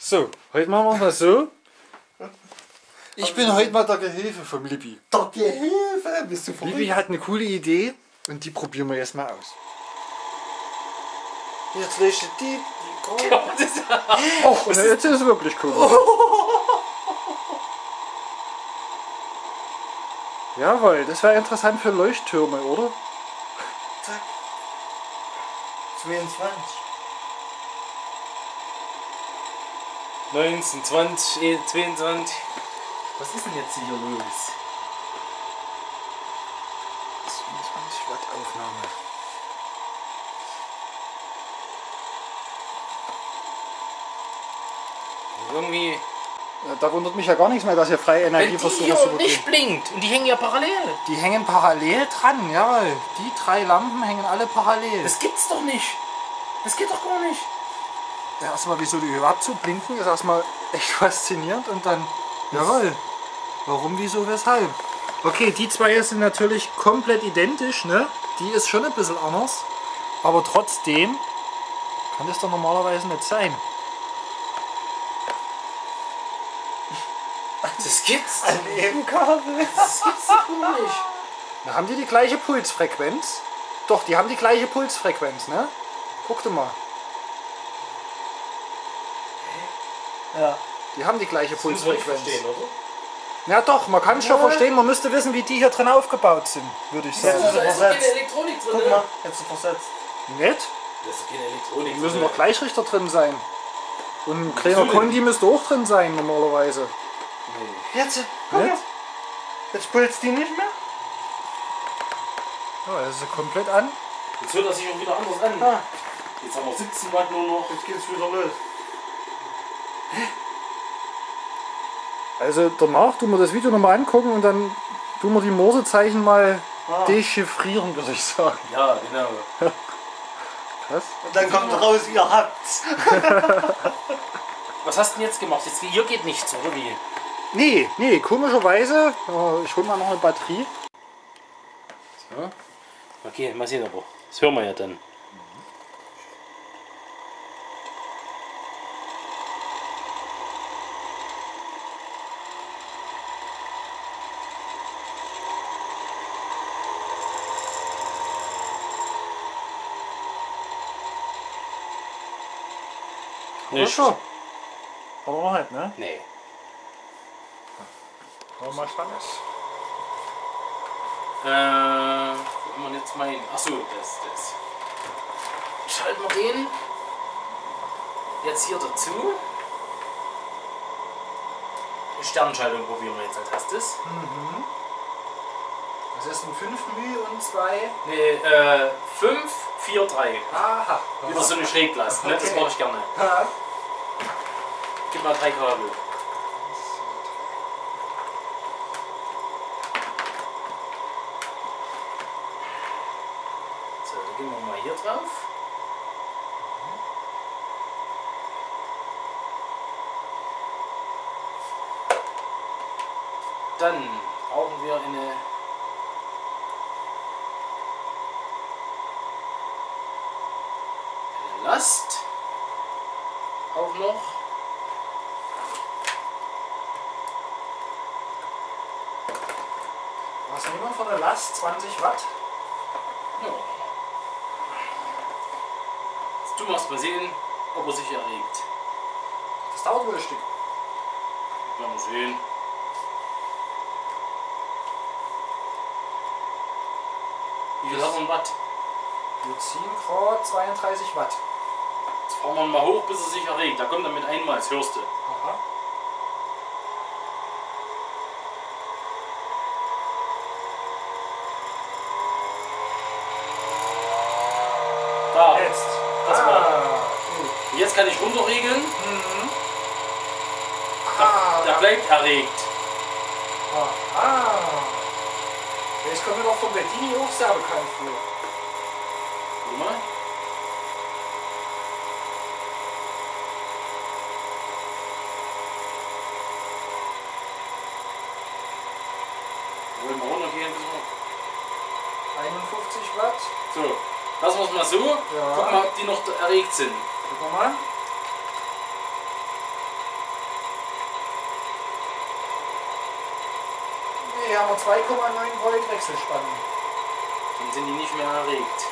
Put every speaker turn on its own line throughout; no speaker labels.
So, heute machen wir es mal so. Ich bin heute mal der Gehilfe vom Libby.
Der Gehilfe, bist du
Libby
verrückt?
hat eine coole Idee und die probieren wir jetzt mal aus.
Jetzt ich die, die Krone.
Och, und jetzt ist es wirklich cool. Jawohl, das wäre interessant für Leuchttürme, oder?
Zack. 22.
19, 20, eh, 22. Was ist denn jetzt hier los?
27 Watt Aufnahme.
Irgendwie.
Ja, Da wundert mich ja gar nichts mehr, dass hier freie Energie
die
versucht
hier
zu
nicht blinkt und die hängen ja parallel.
Die hängen parallel dran, jawohl. Die drei Lampen hängen alle parallel.
Das gibt's doch nicht. Das geht doch gar nicht.
Erstmal, wieso die überhaupt so blinken, ist erstmal echt faszinierend und dann, jawohl, warum, wieso, weshalb. Okay, die zwei hier sind natürlich komplett identisch, ne? Die ist schon ein bisschen anders, aber trotzdem kann das doch normalerweise nicht sein.
Das gibt's
Ein Nebenkabel.
Das gibt's doch nicht.
Na, haben die die gleiche Pulsfrequenz? Doch, die haben die gleiche Pulsfrequenz, ne? Guck dir mal,
Ja.
die haben die gleiche
Das nicht
Pulsfrequenz.
verstehen, oder?
Ja doch, man kann es schon verstehen, man müsste wissen, wie die hier drin aufgebaut sind, würde ich
Ja,
sagen.
das
Da
ist
ist keine
versetzt.
Elektronik drin.
Guck
ne?
mal, jetzt versetzt.
Nett?
Da ist keine Elektronik
Die müssen
drin.
doch Gleichrichter drin sein. Und ein kleiner. Kondi müsste auch drin sein normalerweise.
Nee.
Jetzt, guck mal. Jetzt pulst die nicht mehr.
Ja, das ist komplett an.
Jetzt hört er sich auch wieder anders an.
Ah,
Jetzt haben wir 17 Watt nur noch.
jetzt geht's wieder los.
Also danach tun wir das Video nochmal angucken und dann tun wir die Morsezeichen mal
Ah.
dechiffrieren, würde ich sagen.
Ja, genau.
Krass.
Und dann kommt raus, ihr habt's.
Was hast du denn jetzt gemacht? Jetzt, hier geht nichts, oder wie?
Nee, nee, komischerweise. äh, Ich hole mal noch eine Batterie.
So. Okay, mal sehen aber. Das hören wir ja dann. Nicht.
schon? Aber noch nicht, ne?
Nee.
Wollen wir mal spannend.
Äh, wo wir jetzt mein. Achso, das, das. Schalten wir den jetzt hier dazu. Die Sternschaltung probieren wir jetzt als erstes.
Das ist ein 5 μ und 2.
Nee, äh, 5, 4, 3.
Aha.
Wieder so eine Schräglast, ne? Das
Okay.
mache ich gerne.
Ja.
Gib mal drei Kabel. So, dann gehen wir mal hier drauf. Dann brauchen wir eine eine Last. Auch noch.
Was nehmen wir von der Last? 20 Watt?
Ja. Jetzt tun wir mal sehen, ob er sich erregt.
Das dauert wohl ein Stück.
Wir sehen. Wie viel hat man Watt?
Wir ziehen gerade 32 Watt.
Jetzt fahren wir mal hoch, bis er sich erregt. Da kommt er mit einmal, das hörst du.
Aha.
Da.
Jetzt.
Das war.
ah,
Und Jetzt kann ich runterregeln.
Mhm.
Der bleibt erregt.
Aha. Das kommt mir doch vom Bettini auch sehr bekannt vor.
Warte mal. Wollen wir runtergehen? bis wir-
51 Watt.
So, lassen wir es mal so.
Ja.
Gucken wir, ob die noch erregt sind.
Guck mal. Hier haben wir 2,9 Volt Wechselspannung.
Dann sind die nicht mehr erregt.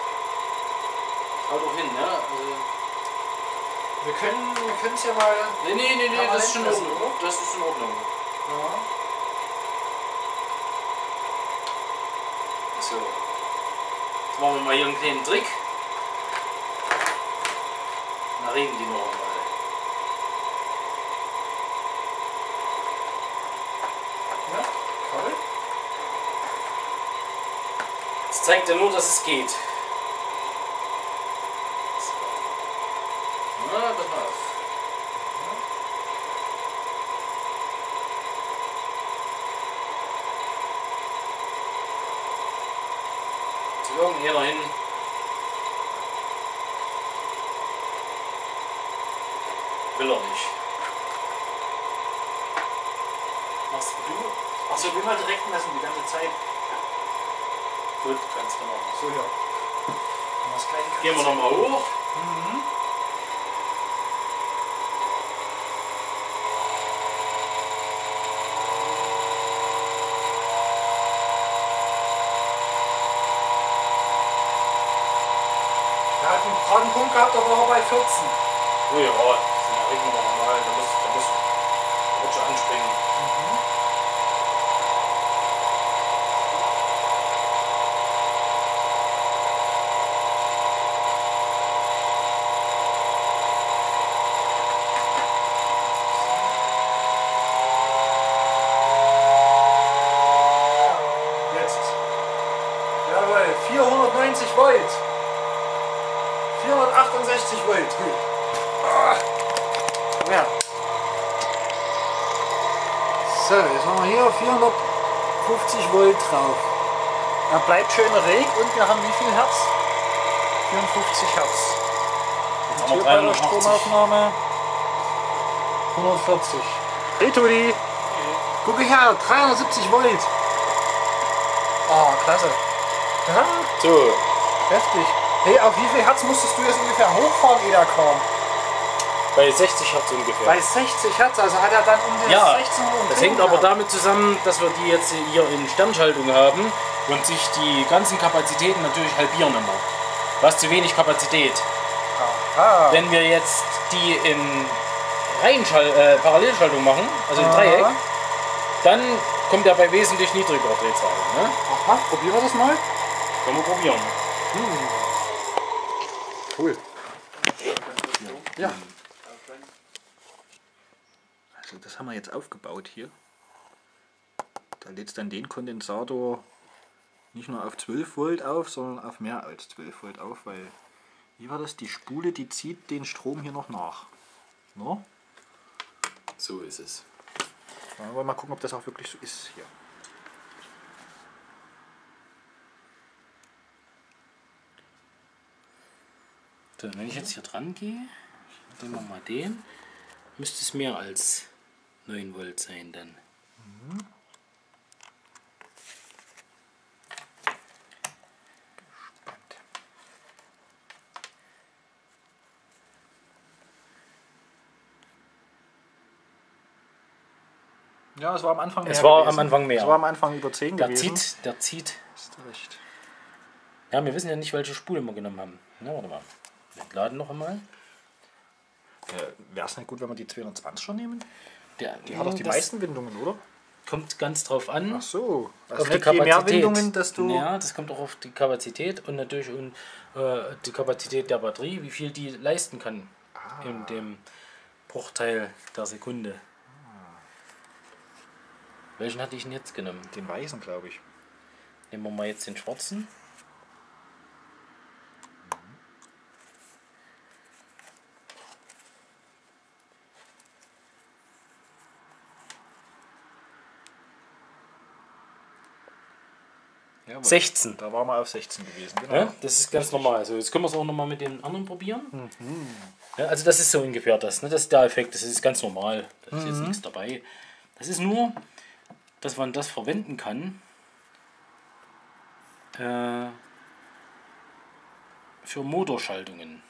Haut doch hin, ne? Also,
Wir können wir es ja mal.
nee, nee, nee, nee, das ist schon in Ordnung. Das ist in Ordnung.
Ja.
So. Jetzt machen wir mal hier einen kleinen Trick. Dann regen die noch einmal.
Ja, toll.
Das zeigt ja nur, dass es geht. So. Na, pass mal auf. Zu irgendeiner hin. Will er nicht. Machst du?
Achso, wir mal direkt messen die ganze Zeit.
Gut, du machen.
So, ja. Das
Gehen wir nochmal hoch.
Er hat einen gerade einen Punkt gehabt, da war er bei 14.
Oh ja, sind ja regen wir nochmal. Da muss, da muss, schon anspringen.
Jetzt. Jawohl, 490 Volt. 468 Volt. Gut. Ah. Ja. So, jetzt haben wir hier 450 Volt drauf. Er bleibt schön reg und wir haben wie viel Hertz? 54 Hertz.
Jetzt haben wir
bei der
380.
Stromaufnahme 140. Hey Tudi, guck her, 370 Volt. Oh, klasse. Ja,
So,
heftig. Hey, auf wie viel Hertz musstest du jetzt ungefähr hochfahren, kam?
bei 60 Hertz ungefähr.
Bei 60 Hertz, also hat er dann um die
Ja,
16 Uhr.
Das hängt aber damit zusammen, dass wir die jetzt hier in Sternschaltung haben und sich die ganzen Kapazitäten natürlich halbieren immer. Hast zu wenig Kapazität.
Ah,
Wenn wir jetzt die in Reihenschal äh, Parallelschaltung machen, also in Dreieck, dann kommt er bei wesentlich niedrigerer Drehzahl. Ne?
aha, probieren wir das mal.
Können wir probieren.
Cool. Ja. Also das haben wir jetzt aufgebaut hier. Da lädt dann den Kondensator nicht nur auf 12 Volt auf, sondern auf mehr als 12 Volt auf, weil wie war das? Die Spule, die zieht den Strom hier noch nach. No?
So ist es.
Wollen wir mal gucken, ob das auch wirklich so ist hier.
So, wenn ich jetzt hier dran gehe, nehmen wir mal den, müsste es mehr als 9 Volt sein dann.
Ja, es war am Anfang mehr.
Es war
gewesen.
am Anfang mehr.
Es war am Anfang über 10
Der
gewesen.
zieht, der zieht.
Du recht.
Ja, wir wissen ja nicht, welche Spule wir genommen haben. Na, warte mal. Entladen noch einmal.
Äh, Wäre es nicht gut, wenn wir die 220 schon nehmen?
Der,
Die hat doch die meisten Windungen, oder?
Kommt ganz drauf an.
Ach so. Also
auf die Kapazität.
mehr Windungen, desto.
Ja, das kommt auch auf die Kapazität und natürlich um, äh, die Kapazität der Batterie, wie viel die leisten kann
Ah.
in dem Bruchteil der Sekunde. Welchen hatte ich denn jetzt genommen?
Den weißen, glaube ich.
Nehmen wir mal jetzt den schwarzen. 16.
Da waren wir auf 16 gewesen. Genau.
Ja, das ist ganz normal. Also jetzt können wir es auch nochmal mit den anderen probieren.
Mhm.
Ja, also das ist so ungefähr das. Ne? Das ist der Effekt. Das ist ganz normal. Da ist
Mhm.
jetzt nichts dabei. Das ist nur, dass man das verwenden kann äh, für Motorschaltungen.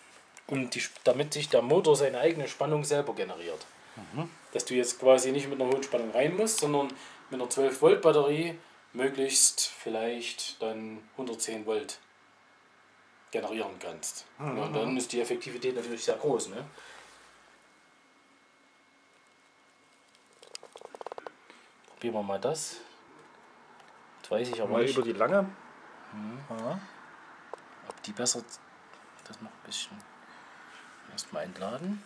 Um die, damit sich der Motor seine eigene Spannung selber generiert.
Mhm.
Dass du jetzt quasi nicht mit einer hohen Spannung rein musst, sondern mit einer 12 Volt Batterie möglichst vielleicht dann 110 Volt generieren kannst. Ja, und dann ist die Effektivität natürlich sehr groß. Ne? Probieren wir mal das. Jetzt weiß ich aber
Mal
nicht,
über die lange.
ob die besser. Das noch ein bisschen. Erstmal entladen.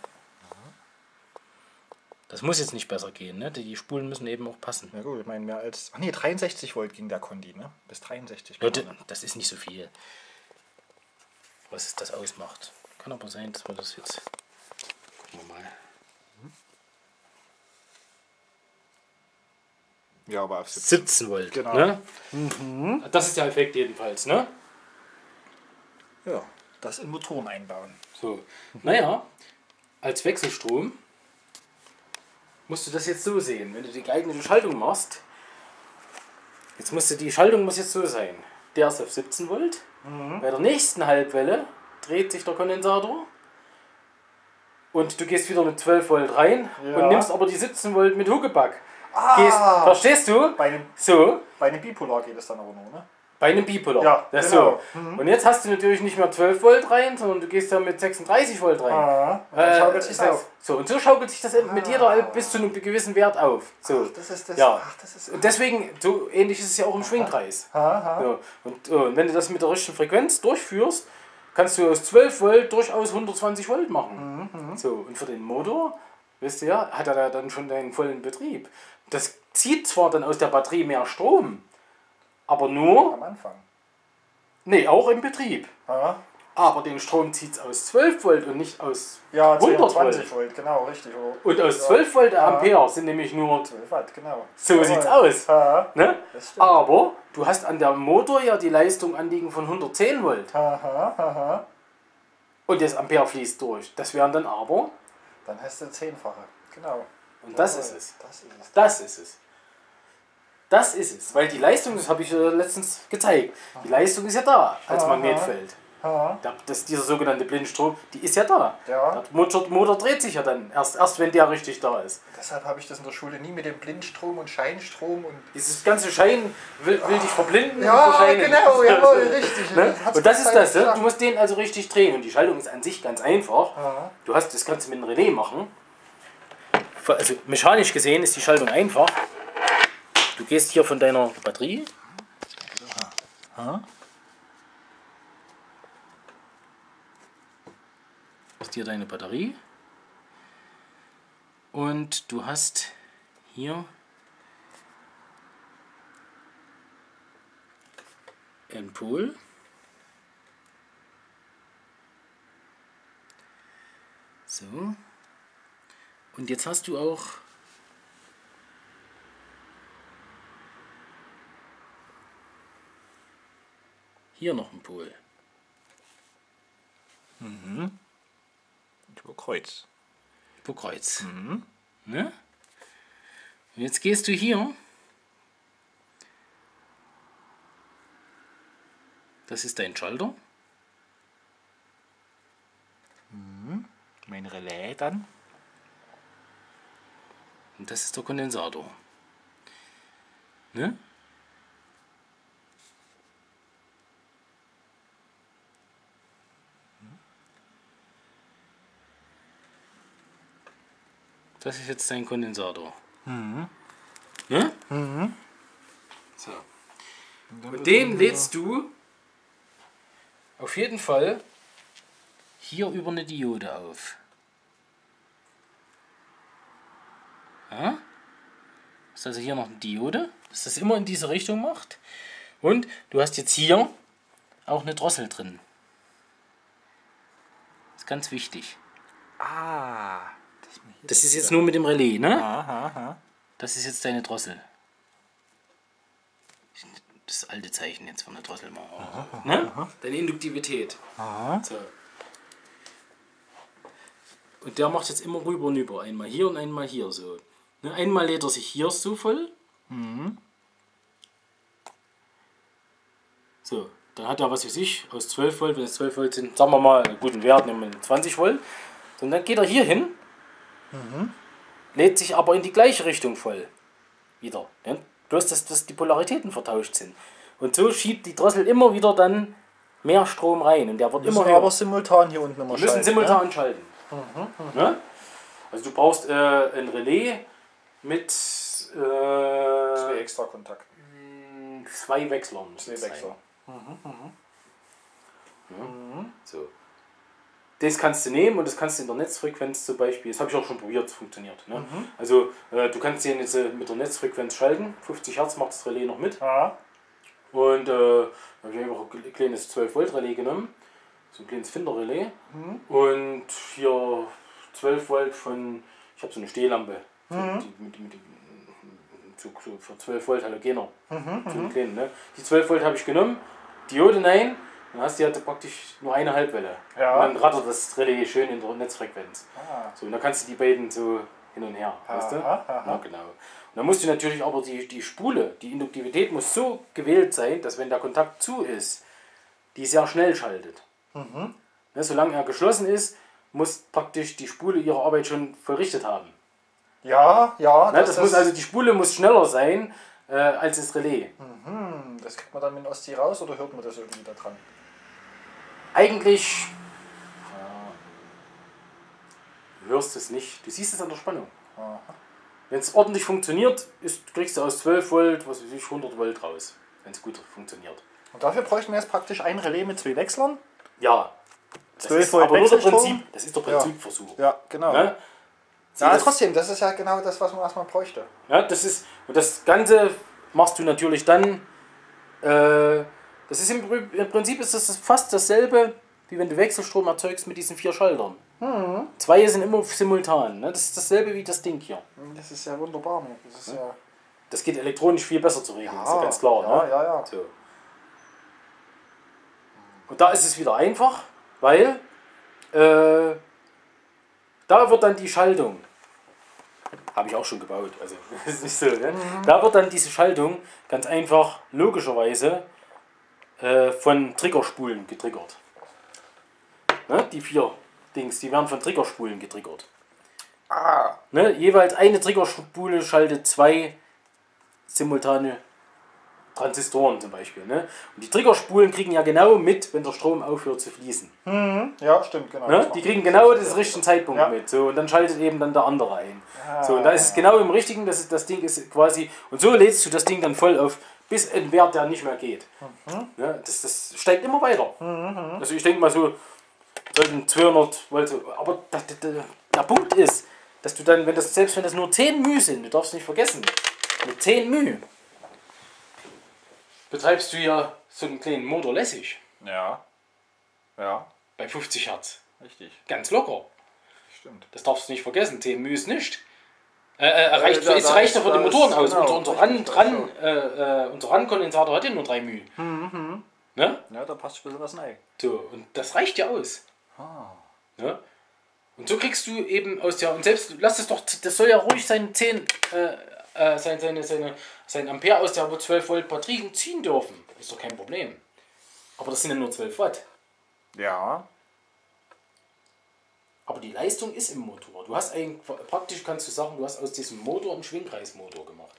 Das muss jetzt nicht besser gehen, ne? Die Spulen müssen eben auch passen.
Ja gut, ich meine mehr als. Ach nee, 63 Volt ging der Kondi, ne? Bis 63
Leute,
kann man.
das ist nicht so viel. Was das ausmacht. Kann aber sein, dass wir das jetzt. Gucken wir mal.
Ja, aber auf 17.
17 Volt.
Genau.
Ne? Das ist der Effekt jedenfalls, ne?
Ja, das in Motoren einbauen.
So. Naja, als Wechselstrom musst du das jetzt so sehen. Wenn du die geeignete Schaltung machst, jetzt musst du die Schaltung muss jetzt so sein. Der ist auf 17 Volt. Bei der nächsten Halbwelle dreht sich der Kondensator. Und du gehst wieder mit 12 Volt rein
Ja.
und nimmst aber die 17 Volt mit Huckepack.
Ah!
Gehst, verstehst du?
Bei einem,
So,
bei einem Bipolar geht es dann aber nur, ne?
Bei einem Bipolar.
Ja,
das
genau.
so. Und jetzt hast du natürlich nicht mehr 12 Volt rein, sondern du gehst da mit 36 Volt rein.
Ah,
Äh,
schaukelt auf.
So, und so schaukelt sich das mit jeder bis zu einem gewissen Wert auf. So.
Das ist das.
Ja.
Ach, das ist.
Und deswegen, so ähnlich ist es ja auch im Schwingkreis.
Aha.
So. Und, äh, und wenn du das mit der richtigen Frequenz durchführst, kannst du aus 12 Volt durchaus 120 Volt machen. So, und für den Motor, wisst ihr, hat er da dann schon den vollen Betrieb. Das zieht zwar dann aus der Batterie mehr Strom, aber nur,
Am Anfang.
nee, auch im Betrieb.
Aha.
Aber den Strom zieht es aus 12 Volt und nicht aus
Ja,
100
220 Volt, genau, richtig. Oh,
Und aus 12 Volt Ampere sind nämlich nur.
12 Watt, genau.
So
Jawohl.
sieht's aus.
Aha.
Ne? Aber du hast an der Motor ja die Leistung anliegen von 110 Volt.
Aha, aha.
Und das Ampere fließt durch. Das wären dann aber.
Dann hast du zehnfache. Genau.
Und das ist es.
Das ist es.
Das ist es. Das ist es. Weil die Leistung, das habe ich äh, letztens gezeigt, die Leistung ist ja da als. Magnetfeld. Der- Das, dieser sogenannte Blindstrom, die ist ja da.
Ja.
Der Motor, dreht sich ja dann erst, erst wenn der richtig da ist.
Deshalb habe ich das in der Schule nie mit dem Blindstrom und Scheinstrom und.
Dieses ganze Schein will, will dich verblinden.
Ja, genau, jawohl, richtig.
Ne? Und das ist das, ne?
ja.
du musst den also richtig drehen. Und die Schaltung ist an sich ganz einfach.
Aha.
Du hast das Ganze mit einem Relais machen. Also mechanisch gesehen ist die Schaltung einfach. Du gehst hier von deiner Batterie. Ist hier deine Batterie. Und du hast hier einen Pol. So. Und jetzt hast du auch hier noch einen Pol.
Über Kreuz.
Über Kreuz. Ne? Und jetzt gehst du hier. Das ist dein Schalter.
Mein Relais dann.
Und das ist der Kondensator. Ne? Das ist jetzt dein Kondensator. Ne? So. Und den lädst du auf jeden Fall hier über eine Diode auf. Ja? Ist also hier noch eine Diode, dass das immer in diese Richtung macht. Und du hast jetzt hier auch eine Drossel drin. ist ganz wichtig.
Ah. Das,
ist jetzt nur mit dem Relais, ne?
Aha, aha.
Das ist jetzt deine Drossel. Das alte Zeichen jetzt von der Drossel mal. ne? Deine Induktivität.
Aha.
So. Und der macht jetzt immer rüber und über. Einmal hier und einmal hier so. Ne? Einmal lädt er sich hier so voll. So, dann hat er, was weiß ich, aus 12 Volt, wenn es 12 Volt sind, sagen wir mal, einen guten Wert, nehmen wir 20 Volt. Und dann geht er hier hin, lädt sich aber in die gleiche Richtung voll. Wieder. Ne? Bloß, dass, dass die Polaritäten vertauscht sind. Und so schiebt die Drossel immer wieder dann mehr Strom rein. Und der wird
Müssen
immer höher.
aber simultan hier unten immer
Die müssen
schalten,
simultan schalten. Ne? Also du brauchst äh, ein Relais mit
Ne? Zwei
äh,
extra Kontakte.
zwei Wechslern. müssen
Zwei
es sein.
Wechsler.
So. Das kannst du nehmen und das kannst du in der Netzfrequenz zum Beispiel, das habe ich auch schon probiert, es funktioniert. Ne? Also äh, du kannst den jetzt äh, mit der Netzfrequenz schalten, 50 Hertz macht das Relais noch mit.
Ja.
Und äh, habe ich einfach ein kleines 12 Volt Relais genommen, so ein kleines Finder-Relais. Und hier 12 Volt von, ich habe so eine Stehlampe, so, die, mit, mit, so, so für 12 Volt Halogener, so einen kleinen. Ne? Die 12 Volt habe ich genommen, Diode nein, dann hast du ja praktisch nur eine Halbwelle.
Ja.
Und dann rattert das Relais schön in der Netzfrequenz.
Ah.
So, und dann kannst du die beiden so hin und her. Weißt du?
Aha, aha.
Ja, genau. Und dann musst du natürlich aber die, die Spule, die Induktivität muss so gewählt sein, dass wenn der Kontakt zu ist, die sehr schnell schaltet.
Mhm.
Ne, solange er geschlossen ist, muss praktisch die Spule ihre Arbeit schon vollrichtet haben.
Ja, ja.
Ne, das, muss also die Spule muss schneller sein äh, als das Relais.
Hm, das kriegt man dann mit dem Ostsee raus oder hört man das irgendwie da dran?
Eigentlich du hörst es nicht. Du siehst es an der Spannung. Wenn es ordentlich funktioniert, ist, kriegst du aus 12 Volt, was weiß ich, 100 Volt raus. Wenn es gut funktioniert.
Und dafür bräuchten wir jetzt praktisch ein Relais mit zwei Wechslern.
Ja. Das
12
ist
Volt
aber nur der? Prinzip, das ist der Prinzipversuch.
Ja, genau.
Ne? Sieh,
Ja,
das-
trotzdem, das ist ja genau das, was man erstmal bräuchte.
Ja, das ist, und das Ganze machst du natürlich dann, äh, das ist im, im Prinzip ist das fast dasselbe, wie wenn du Wechselstrom erzeugst mit diesen vier Schaltern. Zwei sind immer simultan, ne? das ist dasselbe wie das Ding hier.
Das ist ja wunderbar. Ne? Das ist ja.
Das geht elektronisch viel besser zu regeln,
Ja,
ist ja ganz klar.
ja,
ne?
ja, ja.
So. Und da ist es wieder einfach, weil äh, da wird dann die Schaltung, habe ich auch schon gebaut, also ist nicht so, ne? da wird dann diese Schaltung ganz einfach logischerweise äh, von Triggerspulen getriggert. Ne? Die vier Dings, die werden von Triggerspulen getriggert.
Ah,
Ne? Jeweils eine Triggerspule schaltet zwei simultane Transistoren zum Beispiel. Ne? Und die Triggerspulen kriegen ja genau mit, wenn der Strom aufhört zu fließen.
ja, stimmt, genau.
Ne? Die kriegen genau den richtigen Zeitpunkt
Ja.
mit. So, und dann schaltet eben dann der andere ein.
Ah.
So, und da ist es genau im richtigen, das, ist, das Ding ist quasi. Und so lädst du das Ding dann voll auf, bis ein Wert, der nicht mehr geht.
Mhm.
Ne? Das, das steigt immer weiter. Also ich denke mal so, sollten 200 Volt. so- Aber der, der, der Punkt ist, dass du dann, wenn das, selbst wenn das nur 10 μ sind, du darfst nicht vergessen, mit 10 μ betreibst du ja so einen kleinen Motor lässig.
Ja. Ja,
Bei 50 Hertz.
richtig.
Ganz locker.
Stimmt.
Das darfst du nicht vergessen. 10 μ ist nicht. Äh, äh, reicht,
da-
es reicht ja
ist-
für die
da ist-
Motoren aus.
genau,
unser, unser,
richtig,
Ran, äh, äh, unser RAN-Kondensator hat ja nur 3 μ.
Mhm,
Ne?
Ja, da passt ein bisschen was rein.
So, und das reicht ja aus.
Ah.
Ne? Und so kriegst du eben aus der, und selbst, lass es doch, das soll ja ruhig seine 10, äh, äh, sein, seine, seine, sein Ampere aus der 12 Volt Batterie ziehen dürfen. Ist doch kein Problem. Aber das sind ja nur 12 Watt.
Ja.
Aber die Leistung ist im Motor. Du hast eigentlich, praktisch kannst du sagen, du hast aus diesem Motor einen Schwingkreismotor gemacht.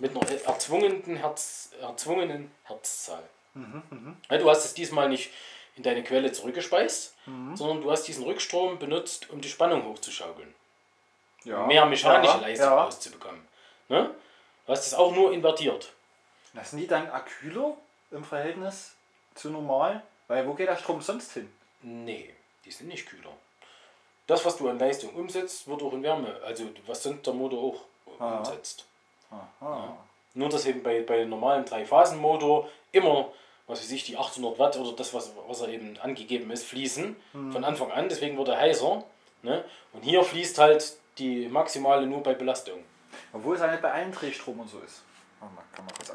Mit einer erzwungenen, Herz, erzwungenen Herzzahl. Ja, du hast es diesmal nicht in deine Quelle zurückgespeist, sondern du hast diesen Rückstrom benutzt, um die Spannung hochzuschaukeln.
ja.
Mehr mechanische
ja,
Leistung
ja.
rauszubekommen. Ne? Du hast es auch nur invertiert.
Das sind die dann aküler im Verhältnis zu normal? Weil wo geht der Strom sonst hin?
Nee, die sind nicht kühler. Das, was du an Leistung umsetzt, wird auch in Wärme, also was sonst der Motor auch umsetzt.
Aha.
Nur, dass eben bei, bei normalen Drei-Phasen-Motor immer, was weiß ich, die 800 Watt oder das, was, was er eben angegeben ist, fließen von Anfang an. Deswegen wird er heißer. Ne? Und hier fließt halt die maximale nur bei Belastung.
Obwohl es ja nicht bei allen Drehstrom und so ist. Kann man kurz